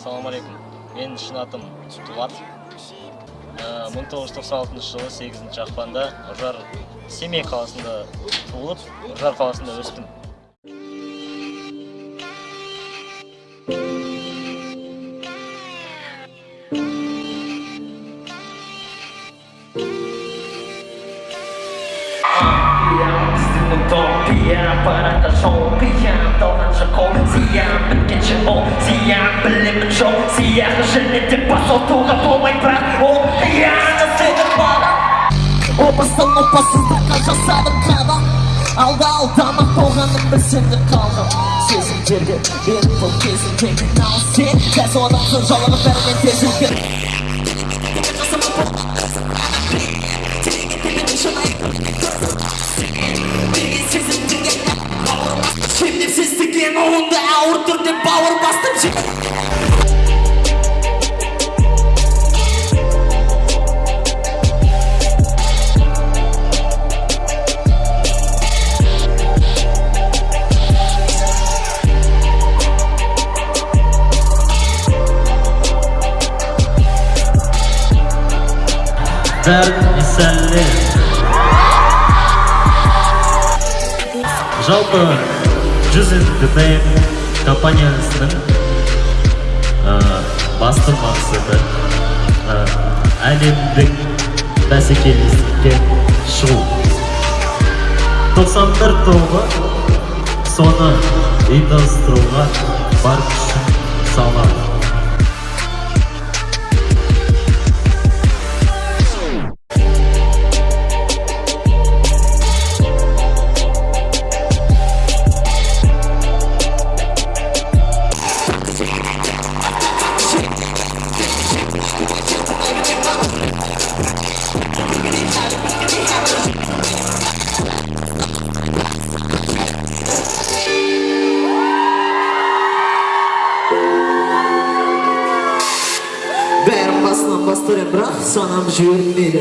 ассалаумағалейкум менің шын атым дулат мың тоғыз жүз тоқсан алтыншы жылы сегізінші ақпанда үржар семей қаласында туылып үржар қаласында өстім. Siap para cachorro, siap bilim show Siap жените посотуга болмай бірақ ол Яны сені бара Опасың опасыздыққа жасадым қадам Алда алдамақ болғаным білсем де қалдым Сезімдерге беріп бұл кезімдегі нағыз сен Қазір одамсың жалығып бәрімен тез өзгер Шемнепсіздігін ұлыңды ауыр түрде бәріне сәлем жалпы жүз энтетейн компаниясының басты мақсаты әлемдік бәсекелестікке шығу. 91 тобы соны ұйымдастыруға бар күшін салады Бастырем бірақ санам жібермейді